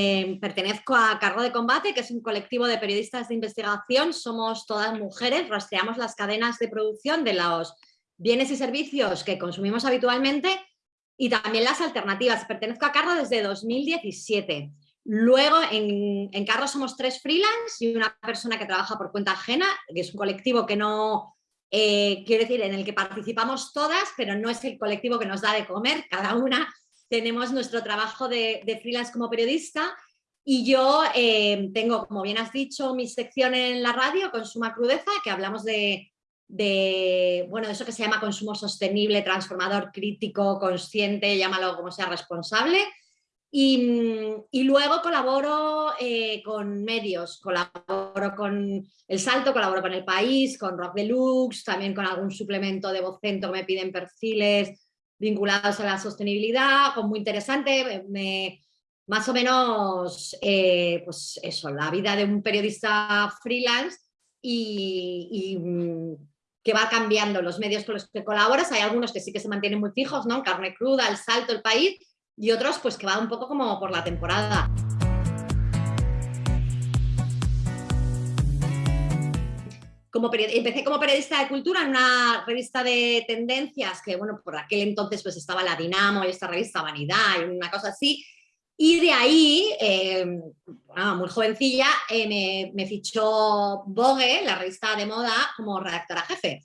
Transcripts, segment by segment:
Eh, pertenezco a Cargo de Combate, que es un colectivo de periodistas de investigación. Somos todas mujeres, rastreamos las cadenas de producción de los bienes y servicios que consumimos habitualmente y también las alternativas. Pertenezco a Cargo desde 2017. Luego en, en Carro somos tres freelance y una persona que trabaja por cuenta ajena, que es un colectivo que no, eh, quiero decir, en el que participamos todas, pero no es el colectivo que nos da de comer, cada una tenemos nuestro trabajo de, freelance como periodista y yo eh, tengo, como bien has dicho, mi sección en la radio, Consuma Crudeza, que hablamos de, de, eso que se llama consumo sostenible, transformador, crítico, consciente, llámalo como sea, responsable. Y, luego colaboro eh, con medios, colaboro con El Salto, colaboro con El País, con Rock Deluxe, también con algún suplemento de Vocento que me piden perfiles vinculados a la sostenibilidad, con muy interesante, me, más o menos, eh, pues eso, la vida de un periodista freelance y, mm, que va cambiando los medios con los que colaboras, hay algunos que sí que se mantienen muy fijos, ¿no? Carne cruda, El Salto, El País, y otros pues que va un poco como por la temporada. Como empecé como periodista de cultura en una revista de tendencias que, bueno, por aquel entonces pues estaba la Dinamo y esta revista Vanidad y una cosa así, y de ahí, eh, muy jovencilla, eh, me, me, fichó Vogue, la revista de moda, como redactora jefe,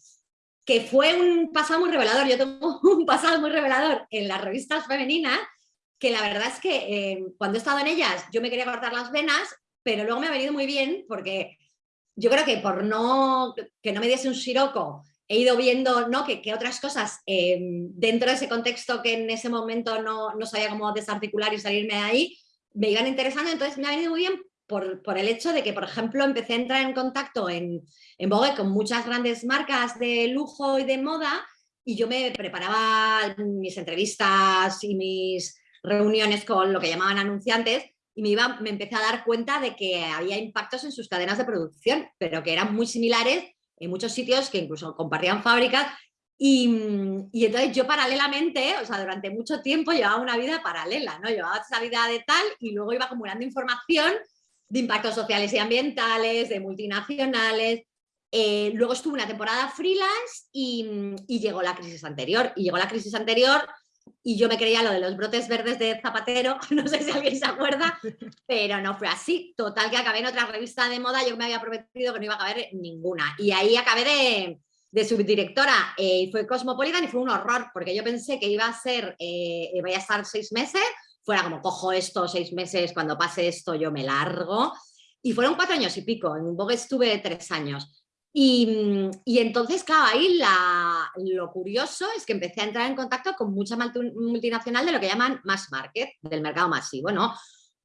que fue un pasado muy revelador. Yo tengo un pasado muy revelador en las revistas femeninas, que la verdad es que eh, cuando he estado en ellas yo me quería cortar las venas, pero luego me ha venido muy bien porque yo creo que por no que no me diese un siroco he ido viendo ¿no? que, otras cosas eh, dentro de ese contexto que en ese momento no, no, sabía cómo desarticular y salirme de ahí, me iban interesando, entonces me ha venido muy bien por, por, el hecho de que, por ejemplo, empecé a entrar en contacto en, en Vogue con muchas grandes marcas de lujo y de moda y yo me preparaba mis entrevistas y mis reuniones con lo que llamaban anunciantes y me, iba, me empecé a dar cuenta de que había impactos en sus cadenas de producción, pero que eran muy similares en muchos sitios que incluso compartían fábricas y, y, entonces yo paralelamente, o sea, durante mucho tiempo llevaba una vida paralela, ¿no? Llevaba esa vida de tal y luego iba acumulando información de impactos sociales y ambientales, de multinacionales. Eh, luego estuve una temporada freelance y, y, llegó la crisis anterior. Y llegó la crisis anterior y yo me creía lo de los brotes verdes de Zapatero, no sé si alguien se acuerda, pero no fue así. Total que acabé en otra revista de moda, yo me había prometido que no iba a caber ninguna. Y ahí acabé de, de subdirectora eh, y fue Cosmopolitan y fue un horror, porque yo pensé que iba a ser, eh, iba a estar seis meses, fuera como cojo esto seis meses, cuando pase esto yo me largo. Y fueron cuatro años y pico, en Vogue estuve tres años. Y, entonces, claro, ahí lo curioso es que empecé a entrar en contacto con mucha multinacional de lo que llaman mass market, del mercado masivo, ¿no?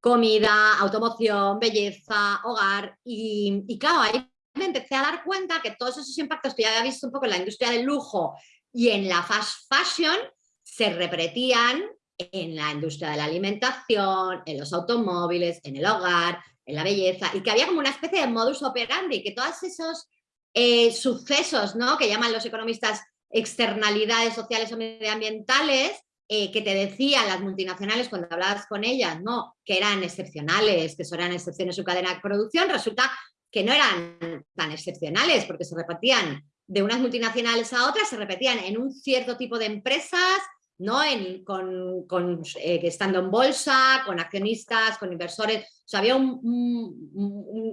Comida, automoción, belleza, hogar. Y, y claro, ahí me empecé a dar cuenta que todos esos impactos que ya había visto un poco en la industria del lujo y en la fast fashion se repetían en la industria de la alimentación, en los automóviles, en el hogar, en la belleza, y que había como una especie de modus operandi, que todos esos eh, sucesos ¿no? que llaman los economistas externalidades sociales o medioambientales, eh, que te decían las multinacionales cuando hablabas con ellas, ¿no? que eran excepcionales, que eran excepciones en su cadena de producción, resulta que no eran tan excepcionales porque se repetían de unas multinacionales a otras, se repetían en un cierto tipo de empresas, ¿no? En, con, con eh, estando en bolsa, con accionistas, con inversores. O había un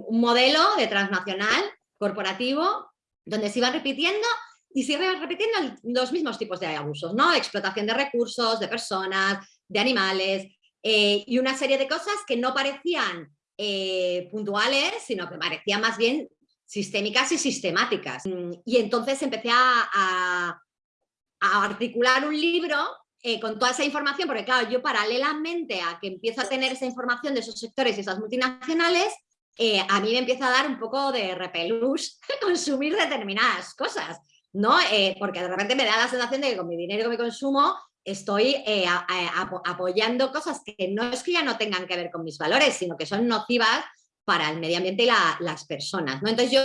modelo de transnacional corporativo, donde se iban repitiendo y iban repitiendo los mismos tipos de abusos, ¿no? Explotación de recursos, de personas, de animales eh, y una serie de cosas que no parecían eh, puntuales, sino que parecían más bien sistémicas y sistemáticas. Y entonces empecé a, articular un libro eh, con toda esa información, porque claro, yo paralelamente a que empiezo a tener esa información de esos sectores y esas multinacionales, eh, a mí me empieza a dar un poco de repelús consumir determinadas cosas, ¿no? Eh, porque de repente me da la sensación de que con mi dinero que me consumo estoy eh, apoyando cosas que no es que ya no tengan que ver con mis valores, sino que son nocivas para el medio ambiente y las personas. Entonces yo,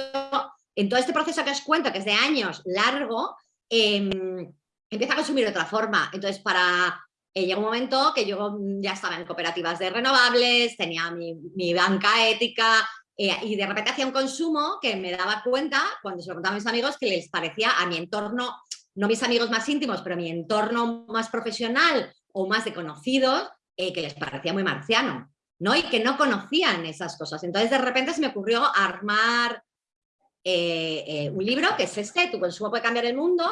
en todo este proceso que os cuento, que es de años largo, em, empiezo a consumir de otra forma. Entonces, para eh, llegó un momento que yo ya estaba en cooperativas de renovables, tenía mi, banca ética eh, y de repente hacía un consumo que me daba cuenta, cuando se lo contaba a mis amigos, que les parecía a mi entorno, no mis amigos más íntimos, pero mi entorno más profesional o más de conocidos, eh, que les parecía muy marciano, ¿no? Y que no conocían esas cosas. Entonces de repente se me ocurrió armar un libro que es este, Tu consumo puede cambiar el mundo,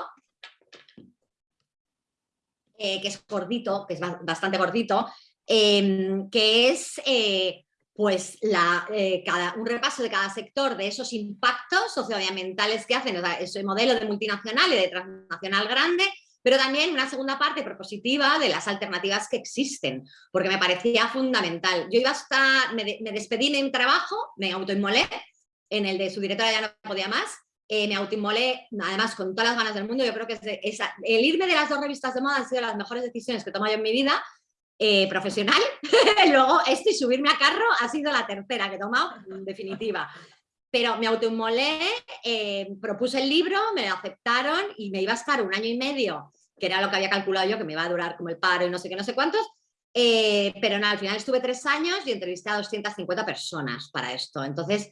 eh, que es gordito, que es bastante gordito, em, que es eh, pues eh, cada, un repaso de cada sector de esos impactos socioambientales que hacen, ese modelo de multinacional y de transnacional grande, pero también una segunda parte propositiva de las alternativas que existen, porque me parecía fundamental. Yo iba hasta, me, me despedí de mi trabajo, me autoinmolé, en el de su directora ya no podía más, eh, me autoinmolé, además con todas las ganas del mundo, yo creo que el irme de las dos revistas de moda han sido las mejores decisiones que he tomado yo en mi vida, eh, profesional, luego esto y subirme a carro ha sido la tercera que he tomado, en definitiva. Pero me autoinmolé, eh, propuse el libro, me lo aceptaron y me iba a estar un año y medio, que era lo que había calculado yo, que me iba a durar como el paro y no sé qué, no sé cuántos, pero nada, al final estuve tres años y entrevisté a 250 personas para esto. Entonces,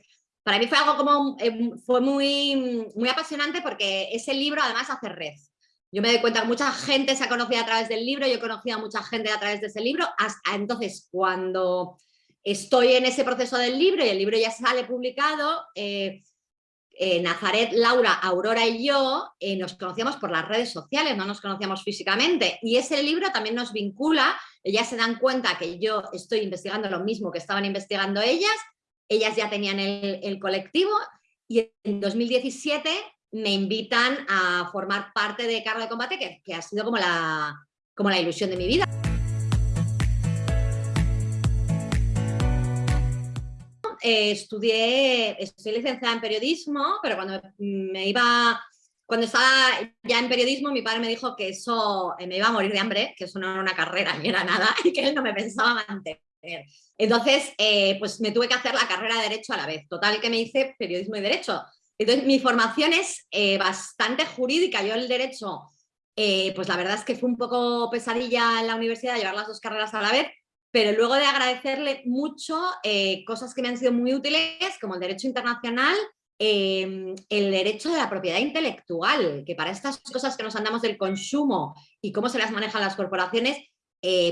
para mí fue algo como, eh, fue muy, muy apasionante porque ese libro además hace red. Yo me doy cuenta que mucha gente se ha conocido a través del libro, yo he conocido a mucha gente a través de ese libro, hasta entonces cuando estoy en ese proceso del libro y el libro ya sale publicado, eh, eh, Nazaret, Laura, Aurora y yo nos conocíamos por las redes sociales, no nos conocíamos físicamente y ese libro también nos vincula, ellas se dan cuenta que yo estoy investigando lo mismo que estaban investigando ellas ellas ya tenían el, colectivo y en 2017 me invitan a formar parte de Carro de Combate, que, ha sido como la, como la ilusión de mi vida. Eh, estudié, estoy licenciada en periodismo, pero cuando me iba, cuando estaba ya en periodismo, mi padre me dijo que eso me iba a morir de hambre, que eso no era una carrera ni era nada, y que él no me pensaba mantener. Entonces, eh, pues me tuve que hacer la carrera de Derecho a la vez. Total que me hice Periodismo y Derecho. Entonces, mi formación es eh, bastante jurídica. Yo el Derecho, eh, pues la verdad es que fue un poco pesadilla en la universidad llevar las dos carreras a la vez, pero luego de agradecerle mucho cosas que me han sido muy útiles, como el Derecho Internacional, el derecho de la propiedad intelectual, que para estas cosas que nos andamos del consumo y cómo se las manejan las corporaciones,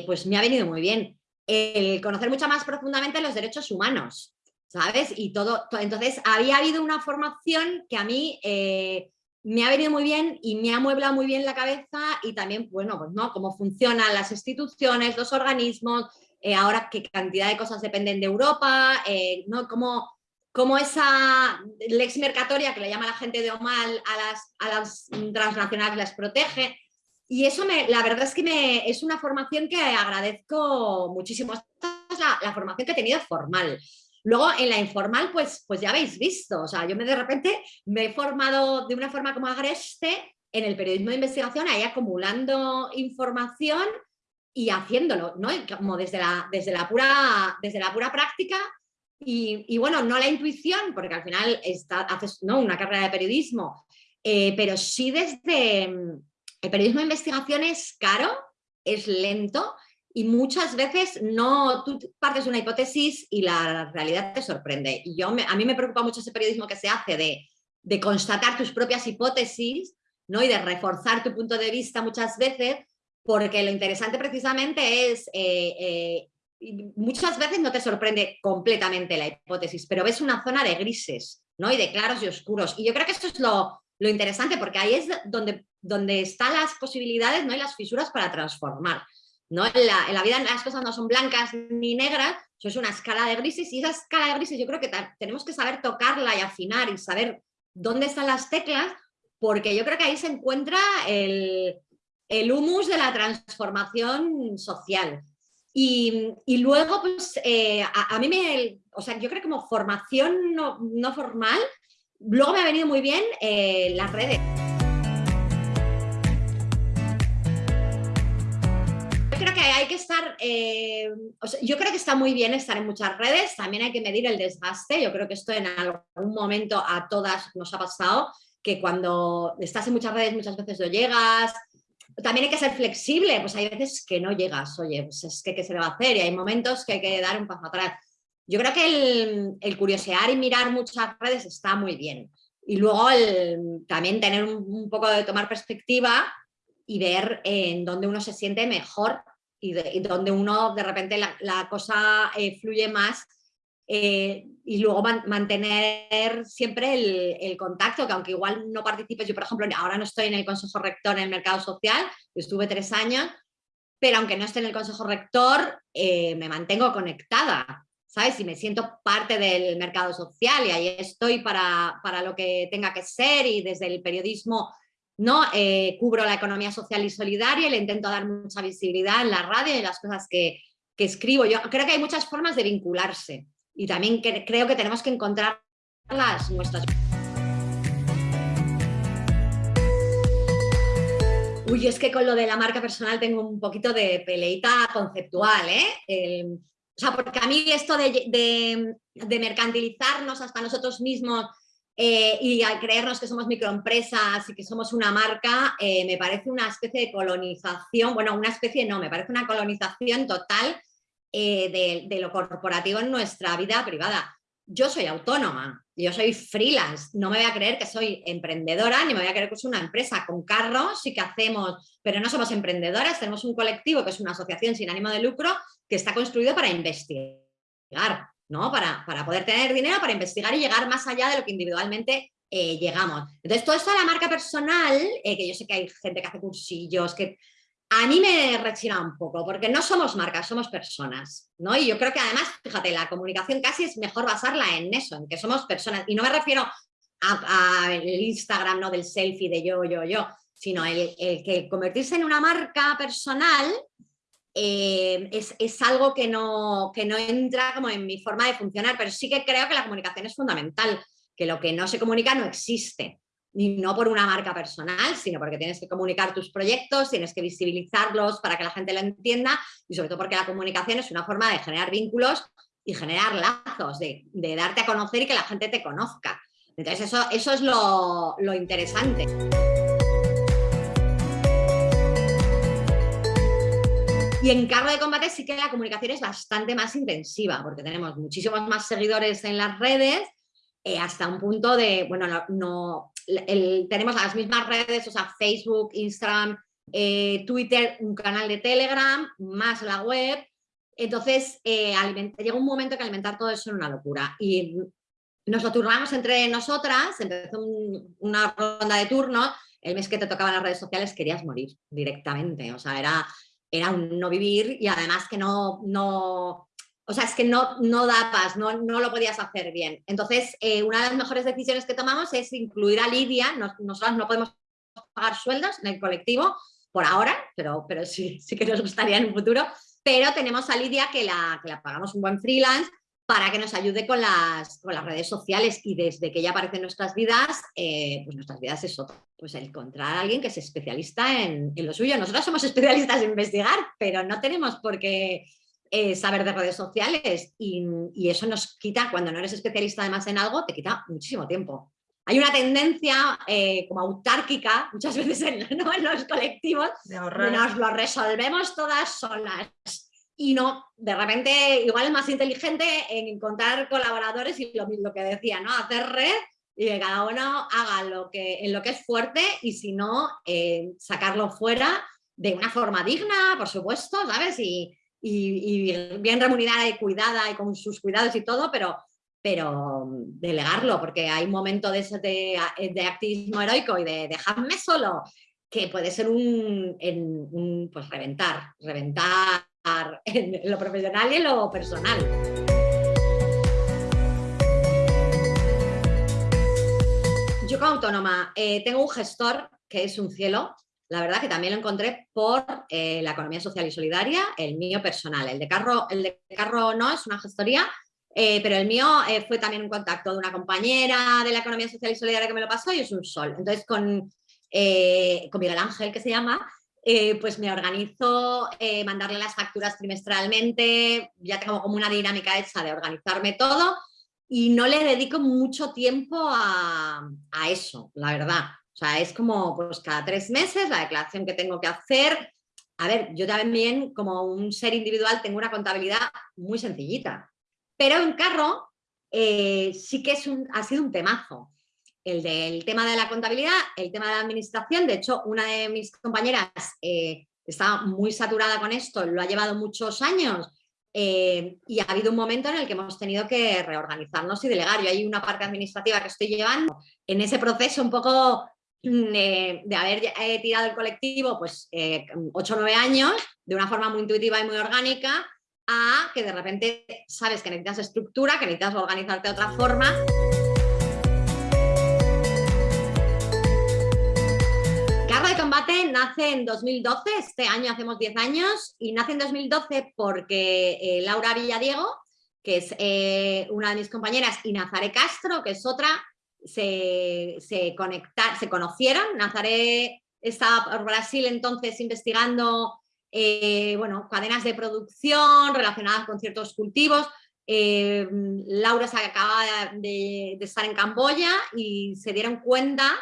pues me ha venido muy bien el conocer mucho más profundamente los derechos humanos, ¿sabes? Y todo, entonces había habido una formación que a mí eh, me ha venido muy bien y me ha mueblado muy bien la cabeza y también, bueno, pues no, cómo funcionan las instituciones, los organismos, eh, ahora qué cantidad de cosas dependen de Europa, eh, ¿no? Cómo, cómo, esa lex mercatoria que le llama la gente de Omal a las, a las transnacionales les protege, y eso me, la verdad es que me, es una formación que agradezco muchísimo. Esta es la, formación que he tenido formal. Luego en la informal, pues, pues ya habéis visto, o sea, yo me de repente me he formado de una forma como agreste en el periodismo de investigación, ahí acumulando información y haciéndolo, ¿no? Como desde la, desde la, pura, desde la pura práctica y, bueno, no la intuición, porque al final está, haces ¿no? una carrera de periodismo, eh, pero sí desde, el periodismo de investigación es caro, es lento y muchas veces no, tú partes de una hipótesis y la realidad te sorprende. Y yo a mí me preocupa mucho ese periodismo que se hace de, constatar tus propias hipótesis ¿no? y de reforzar tu punto de vista muchas veces, porque lo interesante precisamente es, eh, eh, muchas veces no te sorprende completamente la hipótesis, pero ves una zona de grises ¿no? y de claros y oscuros. Y yo creo que eso es lo, lo interesante, porque ahí es donde, donde están las posibilidades ¿no? y las fisuras para transformar. ¿no? En, la, vida las cosas no son blancas ni negras, eso es una escala de grises y esa escala de grises yo creo que tenemos que saber tocarla y afinar y saber dónde están las teclas, porque yo creo que ahí se encuentra el, el humus de la transformación social. Y, luego, pues, eh, a, mí me, o sea, yo creo que como formación no, no formal, Luego me ha venido muy bien eh, las redes. Yo creo que hay que estar, eh, yo creo que está muy bien estar en muchas redes, también hay que medir el desgaste, yo creo que esto en algún momento a todas nos ha pasado, que cuando estás en muchas redes muchas veces no llegas, también hay que ser flexible, pues hay veces que no llegas, oye, pues es que qué se le va a hacer y hay momentos que hay que dar un paso atrás. Yo creo que el, curiosear y mirar muchas redes está muy bien. Y luego también tener un, poco de tomar perspectiva y ver en dónde uno se siente mejor y, de, dónde uno de repente la, cosa eh, fluye más eh, y luego mantener siempre el, contacto, que aunque igual no participes, yo por ejemplo ahora no estoy en el Consejo Rector en el Mercado Social, estuve tres años, pero aunque no esté en el Consejo Rector, eh, me mantengo conectada, ¿sabes? Y me siento parte del mercado social y ahí estoy para, para lo que tenga que ser y desde el periodismo ¿no? Eh, cubro la economía social y solidaria y le intento dar mucha visibilidad en la radio y en las cosas que, que escribo. Yo creo que hay muchas formas de vincularse y también creo que tenemos que encontrar las nuestras. Uy, es que con lo de la marca personal tengo un poquito de peleita conceptual, ¿eh? O sea, porque a mí esto de, mercantilizarnos hasta nosotros mismos eh, y al creernos que somos microempresas y que somos una marca, eh, me parece una especie de colonización, bueno, una especie no, me parece una colonización total eh, de, lo corporativo en nuestra vida privada. Yo soy autónoma, yo soy freelance, no me voy a creer que soy emprendedora, ni me voy a creer que soy una empresa con carros y que hacemos, pero no somos emprendedoras, tenemos un colectivo que es una asociación sin ánimo de lucro que está construido para investigar, ¿no? Para, para poder tener dinero, para investigar y llegar más allá de lo que individualmente eh, llegamos. Entonces, todo esto de la marca personal, eh, que yo sé que hay gente que hace cursillos, que a mí me rechina un poco, porque no somos marcas, somos personas, ¿no? Y yo creo que además, fíjate, la comunicación casi es mejor basarla en eso, en que somos personas. Y no me refiero al Instagram, ¿no? Del selfie de yo, yo, yo, sino el, que convertirse en una marca personal eh, es, algo que no, que no entra como en mi forma de funcionar, pero sí que creo que la comunicación es fundamental, que lo que no se comunica no existe y no por una marca personal, sino porque tienes que comunicar tus proyectos, tienes que visibilizarlos para que la gente lo entienda y sobre todo porque la comunicación es una forma de generar vínculos y generar lazos, de, darte a conocer y que la gente te conozca. Entonces eso, eso es lo, lo interesante. Y en cargo de combate sí que la comunicación es bastante más intensiva, porque tenemos muchísimos más seguidores en las redes, eh, hasta un punto de, bueno, no, tenemos las mismas redes, o sea, Facebook, Instagram, eh, Twitter, un canal de Telegram, más la web. Entonces, eh, llega un momento que alimentar todo eso es una locura. Y nos lo turnamos entre nosotras, empezó una ronda de turnos, el mes que te tocaban las redes sociales querías morir directamente, o sea, era, era un no vivir y además que no, no, o sea, es que no, no da paz, no, no lo podías hacer bien. Entonces, eh, una de las mejores decisiones que tomamos es incluir a Lidia, nosotros no podemos pagar sueldos en el colectivo por ahora, pero, pero sí, sí que nos gustaría en un futuro, pero tenemos a Lidia que la, que la pagamos un buen freelance para que nos ayude con las, con las redes sociales y desde que ella aparece en nuestras vidas, eh, pues nuestras vidas es otro. Pues encontrar a alguien que es especialista en, en lo suyo. Nosotros somos especialistas en investigar, pero no tenemos por qué eh, saber de redes sociales y, eso nos quita, cuando no eres especialista además en algo, te quita muchísimo tiempo. Hay una tendencia eh, como autárquica, muchas veces en, los colectivos, de nos lo resolvemos todas solas. Y no, de repente, igual es más inteligente en encontrar colaboradores y lo, lo que decía, ¿no? Hacer red y que cada uno haga lo que, en lo que es fuerte y si no, eh, sacarlo fuera de una forma digna, por supuesto, ¿sabes? Y, y, bien remunerada y cuidada y con sus cuidados y todo, pero, pero delegarlo, porque hay un momento de, de, activismo heroico y de dejarme solo, que puede ser un, pues reventar, reventar en lo profesional y en lo personal. Yo como autónoma eh, tengo un gestor que es un cielo, la verdad que también lo encontré por eh, la economía social y solidaria, el mío personal. El de Carro, el de Carro no, es una gestoría, eh, pero el mío eh, fue también un contacto de una compañera de la economía social y solidaria que me lo pasó y es un sol. Entonces con, con Miguel Ángel, que se llama, pues me organizo mandarle las facturas trimestralmente, ya tengo como una dinámica hecha de organizarme todo y no le dedico mucho tiempo a, a eso, la verdad. O sea, es como pues cada tres meses la declaración que tengo que hacer. A ver, yo también como un ser individual tengo una contabilidad muy sencillita. Pero en carro eh, sí que es un, ha sido un temazo. El del tema de la contabilidad, el tema de la administración. De hecho, una de mis compañeras eh, está muy saturada con esto, lo ha llevado muchos años eh, y ha habido un momento en el que hemos tenido que reorganizarnos y delegar. Yo hay una parte administrativa que estoy llevando en ese proceso un poco mm, de haber tirado el colectivo pues 8 o 9 años de una forma muy intuitiva y muy orgánica a que de repente sabes que necesitas estructura, que necesitas organizarte de otra forma. Carro de combate nace en 2012, este año hacemos 10 años, y nace en 2012 porque eh, Laura Villadiego, que es eh, una de mis compañeras, y Nazaré Castro, que es otra, se, se, se conocieron. Nazaré estaba por Brasil entonces investigando eh, bueno, cadenas de producción relacionadas con ciertos cultivos. Eh, Laura se acaba de, estar en Camboya y se dieron cuenta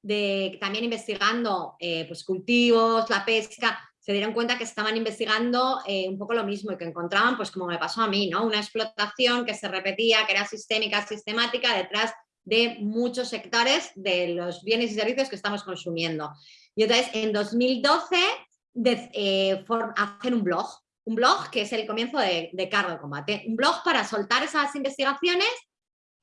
de también investigando eh, pues cultivos, la pesca, se dieron cuenta que estaban investigando un poco lo mismo y que encontraban, pues como me pasó a mí, ¿no? una explotación que se repetía, que era sistémica, sistemática, detrás de muchos sectores de los bienes y servicios que estamos consumiendo. Y entonces, en 2012 de, eh, un blog, un blog que es el comienzo de, Cargo de Combate, un blog para soltar esas investigaciones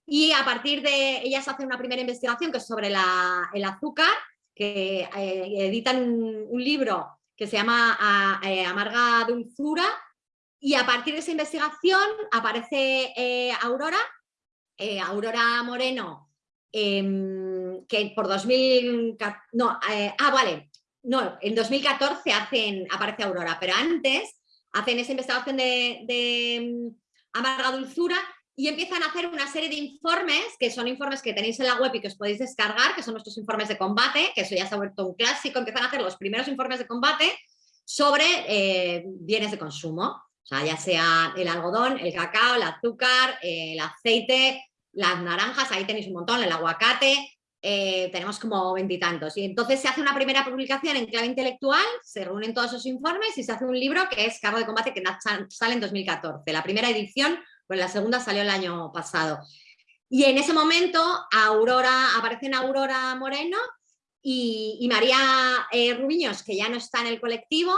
y a partir de ellas hacen una primera investigación que es sobre el azúcar, que eh, editan un, libro que se llama eh, Amarga Dulzura y a partir de esa investigación aparece Aurora, Aurora Moreno, em, que por 2000, no, ah vale, no, en 2014 hacen, aparece Aurora, pero antes hacen esa investigación de, mm, amarga dulzura y empiezan a hacer una serie de informes, que son informes que tenéis en la web y que os podéis descargar, que son nuestros informes de combate, que eso ya se ha vuelto un clásico, empiezan a hacer los primeros informes de combate sobre eh, bienes de consumo, o sea, ya sea el algodón, el cacao, el azúcar, el aceite, las naranjas, ahí tenéis un montón, el aguacate, eh, tenemos como veintitantos. Y, entonces se hace una primera publicación en clave intelectual, se reúnen todos esos informes y se hace un libro que es Cargo de Combate que sale en 2014. La primera edición, pues la segunda salió el año pasado. Y en ese momento Aurora, aparecen Aurora Moreno y, María eh, Rubiños, que ya no está en el colectivo,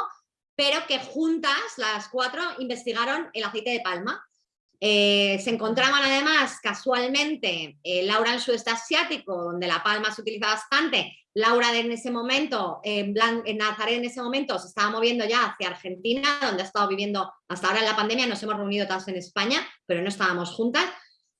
pero que juntas, las cuatro, investigaron el aceite de palma eh, se encontraban además casualmente eh, Laura en sudeste asiático, donde la palma se utiliza bastante. Laura en ese momento, en Nazaret en ese momento se estaba moviendo ya hacia Argentina, donde ha estado viviendo hasta ahora en la pandemia, nos hemos reunido todas en España, pero no estábamos juntas.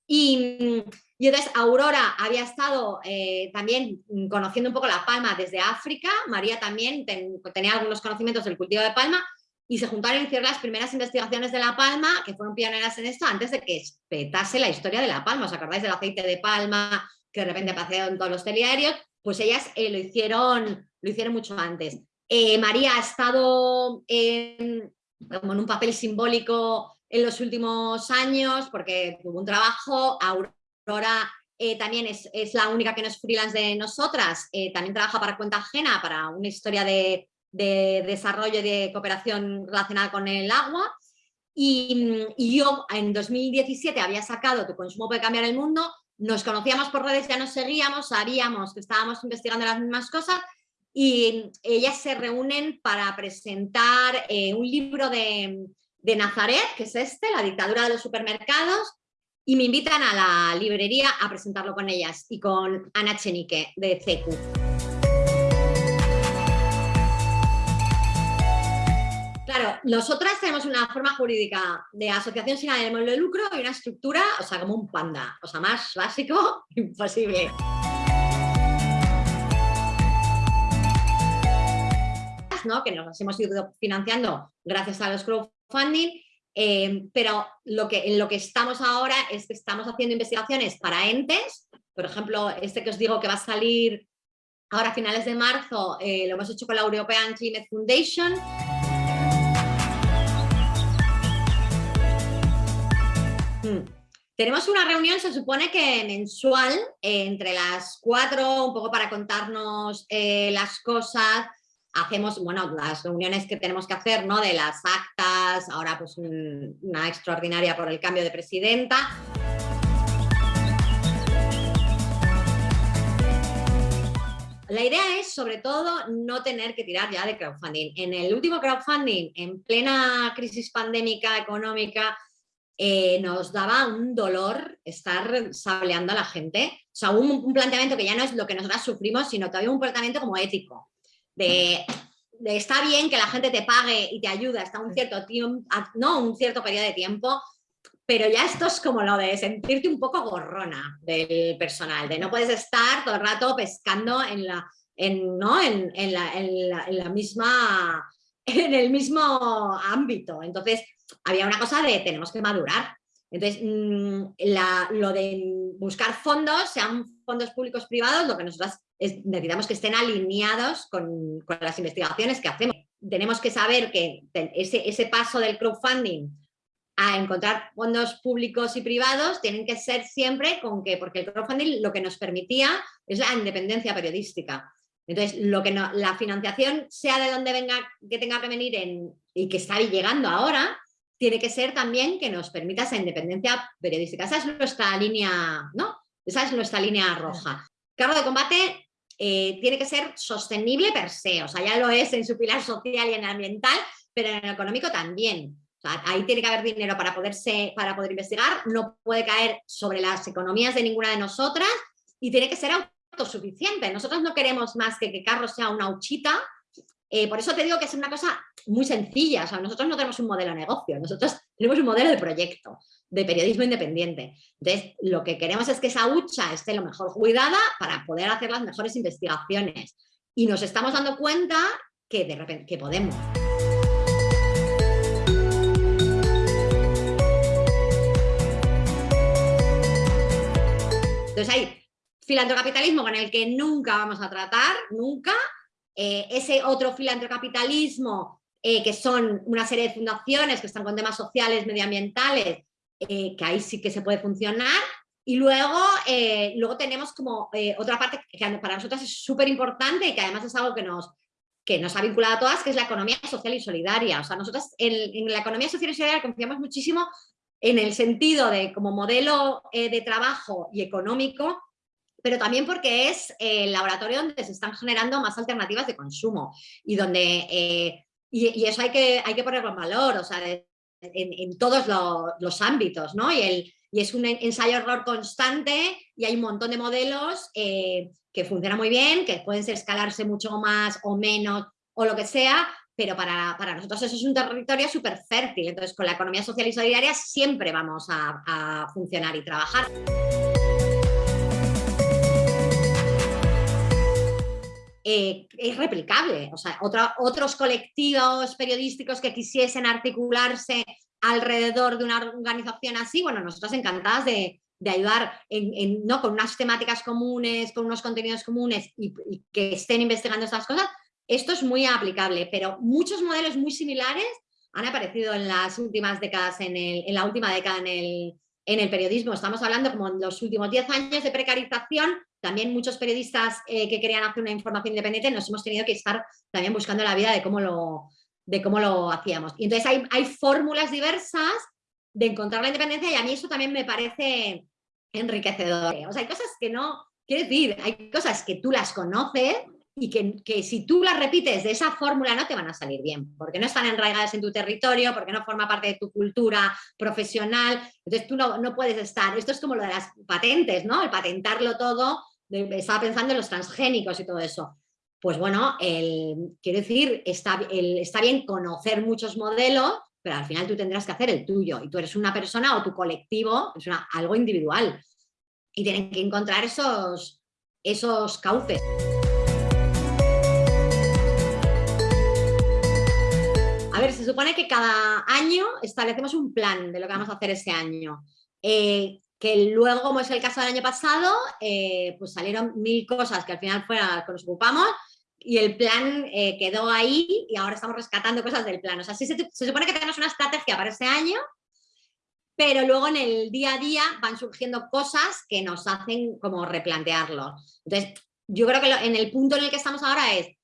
Y, entonces Aurora había estado eh, también conociendo un poco la palma desde África, María también tenía algunos conocimientos del cultivo de palma, y se juntaron y hicieron las primeras investigaciones de La Palma, que fueron pioneras en esto, antes de que petase la historia de La Palma. ¿Os acordáis del aceite de palma que de repente apareció en todos los telediarios? Pues ellas eh, lo, hicieron, lo hicieron mucho antes. Eh, María ha estado como en un papel simbólico en los últimos años porque tuvo un trabajo, Aurora eh, también es, es, la única que no es freelance de nosotras, también trabaja para cuenta ajena, para una historia de, de desarrollo y de cooperación relacionada con el agua. Y, yo en 2017 había sacado Tu consumo puede cambiar el mundo, nos conocíamos por redes, ya nos seguíamos, sabíamos que estábamos investigando las mismas cosas y ellas se reúnen para presentar eh, un libro de, de Nazaret, que es este, La dictadura de los supermercados, y me invitan a la librería a presentarlo con ellas y con Ana Chenique de CECU. Claro, nosotras tenemos una forma jurídica de asociación sin ánimo de lucro y una estructura, o sea, como un panda, o sea, más básico, imposible. ¿no? que nos hemos ido financiando gracias a los crowdfunding, eh, pero lo que, en lo que estamos ahora es que estamos haciendo investigaciones para entes, por ejemplo, este que os digo que va a salir ahora a finales de marzo, eh, lo hemos hecho con la European Climate Foundation, Tenemos una reunión, se supone que mensual, entre las cuatro, un poco para contarnos eh, las cosas, hacemos, bueno, las reuniones que tenemos que hacer, ¿no? De las actas, ahora pues una extraordinaria por el cambio de presidenta. La idea es, sobre todo, no tener que tirar ya de crowdfunding. En el último crowdfunding, en plena crisis pandémica económica, eh, nos daba un dolor estar sableando a la gente. O sea, un, planteamiento que ya no es lo que nosotras sufrimos, sino todavía un planteamiento como ético. De, de, está bien que la gente te pague y te ayude hasta un cierto tiempo, no un cierto periodo de tiempo, pero ya esto es como lo de sentirte un poco gorrona del personal, de no puedes estar todo el rato pescando en la, en, ¿no? en, en, la, en la, misma, en el mismo ámbito. Entonces, había una cosa de tenemos que madurar. Entonces, mm, la, lo de buscar fondos, sean fondos públicos privados, lo que necesitamos que estén alineados con, las investigaciones que hacemos. Tenemos que saber que ese, ese paso del crowdfunding a encontrar fondos públicos y privados tienen que ser siempre con que, porque el crowdfunding lo que nos permitía es la independencia periodística. Entonces, lo que la financiación, sea de donde venga, que tenga que venir en, y que está llegando ahora, tiene que ser también que nos permita esa independencia periodística. Esa es nuestra línea, ¿no? Esa es nuestra línea roja. Cargo de combate eh, tiene que ser sostenible per se, o sea, ya lo es en su pilar social y en el ambiental, pero en el económico también. Ahí tiene que haber dinero para, poderse, para poder investigar, no puede caer sobre las economías de ninguna de nosotras y tiene que ser autosuficiente. Nosotros no queremos más que que Carlos sea una huchita, eh, por eso te digo que es una cosa muy sencilla, o sea, nosotros no tenemos un modelo de negocio, nosotros tenemos un modelo de proyecto, de periodismo independiente. Entonces, lo que queremos es que esa hucha esté lo mejor cuidada para poder hacer las mejores investigaciones. Y nos estamos dando cuenta que de repente que podemos. Entonces hay filantrocapitalismo con el que nunca vamos a tratar, nunca. Eh, ese otro filantrocapitalismo eh, que son una serie de fundaciones que están con temas sociales, medioambientales, eh, que ahí sí que se puede funcionar. Y luego, luego tenemos como otra parte que para nosotros es súper importante y que además es algo que nos, que nos ha vinculado a todas, que es la economía social y solidaria. O sea, nosotros en, en la economía social y solidaria confiamos muchísimo en el sentido de como modelo eh, de trabajo y económico, pero también porque es el laboratorio donde se están generando más alternativas de consumo y donde, eh, y, eso hay que, hay que ponerlo en valor, o sea, en, todos los, ámbitos, ¿no? Y, el, y es un ensayo-error constante y hay un montón de modelos eh, que funcionan muy bien, que pueden escalarse mucho más o menos o lo que sea, pero para, nosotros eso es un territorio súper fértil, entonces con la economía social y solidaria siempre vamos a, funcionar y trabajar. Eh, es replicable, o sea, otros colectivos periodísticos que quisiesen articularse alrededor de una organización así, bueno, nosotros encantadas de, ayudar ¿no? con unas temáticas comunes, con unos contenidos comunes y, y que estén investigando estas cosas, esto es muy aplicable, pero muchos modelos muy similares han aparecido en las últimas décadas, en, la última década en el, periodismo. Estamos hablando como en los últimos 10 años de precarización, también muchos periodistas eh, que querían hacer una información independiente nos hemos tenido que estar también buscando la vida de cómo lo, de cómo lo hacíamos. Y entonces hay, hay fórmulas diversas de encontrar la independencia y a mí eso también me parece enriquecedor. O sea, hay cosas que no, quiero decir, hay cosas que tú las conoces y que, si tú las repites de esa fórmula no te van a salir bien, porque no están enraigadas en tu territorio, porque no forma parte de tu cultura profesionar, entonces tú no, no puedes estar, esto es como lo de las patentes, ¿no? El patentarlo todo, estaba pensando en los transgénicos y todo eso. Pues bueno, el, quiero decir, está, está bien conocer muchos modelos, pero al final tú tendrás que hacer el tuyo, y tú eres una persona o tu colectivo, es algo individual, y tienen que encontrar esos, esos cauces. Se supone que cada año establecemos un plan de lo que vamos a hacer ese año. Eh, que luego, como es el caso del año pasado, eh, pues salieron mil cosas que al final fue a las que nos ocupamos y el plan eh, quedó ahí y ahora estamos rescatando cosas del plan. O sea, se, supone que tenemos una estrategia para ese año pero luego en el día a día van surgiendo cosas que nos hacen como replantearlo. Entonces, yo creo que en el punto en el que estamos ahora es,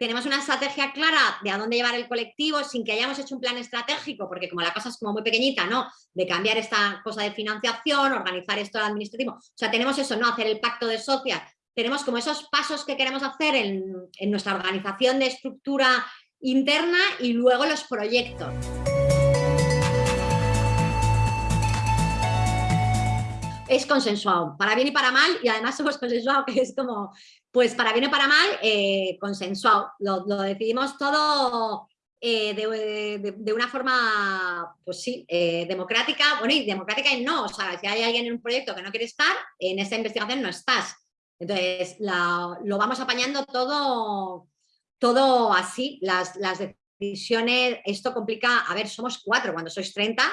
tenemos una estrategia clara de a dónde llevar el colectivo sin que hayamos hecho un plan estratégico, porque como la cosa es como muy pequeñita, ¿no? De cambiar esta cosa de financiación, organizar esto administrativo. O sea, tenemos eso, ¿no? Hacer el pacto de socias. Tenemos como esos pasos que queremos hacer en, en nuestra organización de estructura interna y luego los proyectos. Es consensuado, para bien y para mal, y además hemos consensuado que es como, pues para bien y para mal, eh, consensuado. Lo, decidimos todo eh, de, una forma, pues sí, eh, democrática, bueno, y democrática y no, o sea, si hay alguien en un proyecto que no quiere estar, en esa investigación no estás. Entonces, lo vamos apañando todo, todo así, las, las decisiones, esto complica, a ver, somos cuatro, cuando sois 30,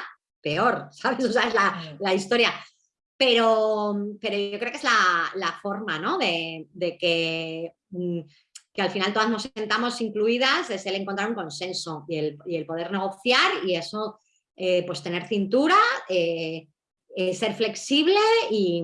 peor, ¿sabes? O sea, es la, la historia. Pero, pero yo creo que es la, forma ¿no? de, que, mm, que, al final todas nos sentamos incluidas, es el encontrar un consenso y el, poder negociar y eso, eh, pues tener cintura, eh, eh, ser flexible y,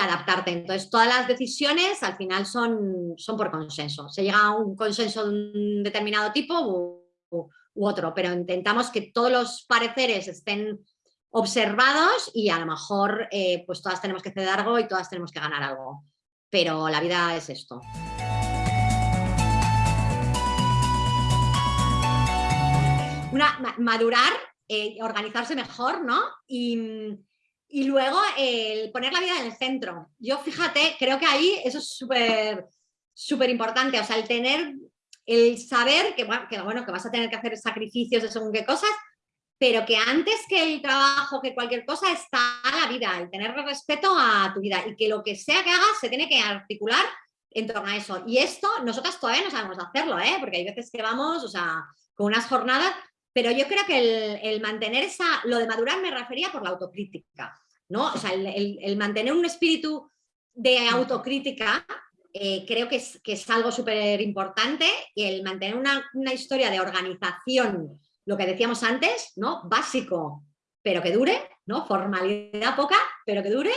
adaptarte. Entonces todas las decisiones al final son, son por consenso. Se llega a un consenso de un determinado tipo u otro, pero intentamos que todos los pareceres estén observados y a lo mejor eh, pues todas tenemos que ceder algo y todas tenemos que ganar algo. Pero la vida es esto. Una, madurar, eh, organizarse mejor, ¿no? Y, luego el poner la vida en el centro. Yo fíjate, creo que ahí eso es súper súper importante, o sea, el tener, el saber que que, bueno, que vas a tener que hacer sacrificios de según qué cosas, pero que antes que el trabajo, que cualquier cosa, está la vida, el tener respeto a tu vida y que lo que sea que hagas se tiene que articular en torno a eso. Y esto nosotras todavía no sabemos hacerlo, ¿eh? porque hay veces que vamos, o sea, con unas jornadas, pero yo creo que el, mantener esa, lo de madurar me refería por la autocrítica, ¿no? O sea, el, mantener un espíritu de autocrítica eh, creo que es, que es algo súper importante y el mantener una, una historia de organización lo que decíamos antes, ¿no? Básico, pero que dure, ¿no? Formalidad poca, pero que dure.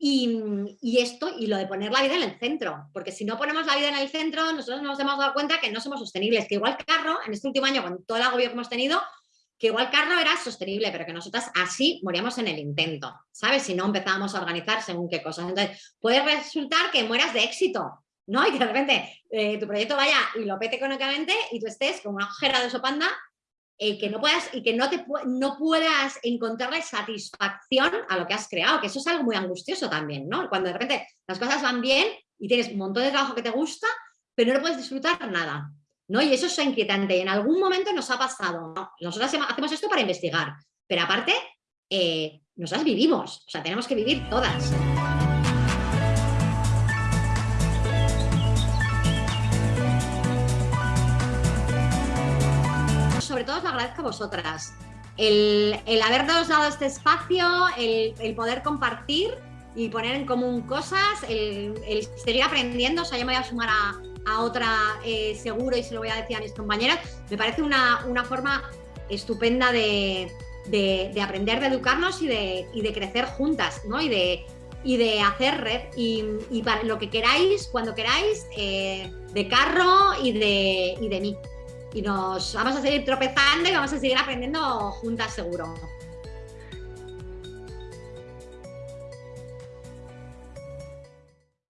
Y, esto, y lo de poner la vida en el centro, porque si no ponemos la vida en el centro, nosotros nos hemos dado cuenta que no somos sostenibles, que igual Carro, en este último año, con todo el agobio que hemos tenido, que igual Carro era sostenible, pero que nosotras así moríamos en el intento, ¿sabes? Si no empezábamos a organizar según qué cosas. Entonces, puede resultar que mueras de éxito, ¿no? Y que de repente eh, tu proyecto vaya y lo pete económicamente y tú estés con una ojera de sopanda eh, que no puedas y que no, te, no puedas encontrarle satisfacción a lo que has creado, que eso es algo muy angustioso también, ¿no? Cuando de repente las cosas van bien y tienes un montón de trabajo que te gusta, pero no puedes disfrutar nada, ¿no? Y eso es inquietante en algún momento nos ha pasado, ¿no? Nosotros hacemos esto para investigar, pero aparte, eh, nosotras vivimos, o sea, tenemos que vivir todas. Sobre todo os lo agradezco a vosotras. El, el habernos dado este espacio, el, poder compartir y poner en común cosas, el, seguir aprendiendo, o sea, yo me voy a sumar a, otra eh, seguro y se lo voy a decir a mis compañeras, me parece una, forma estupenda de, aprender, de educarnos y de, crecer juntas, ¿no? Y de, y de hacer red y, para lo que queráis, cuando queráis, eh, de Carro y de, y de mí y nos vamos a seguir tropezando y vamos a seguir aprendiendo juntas seguro.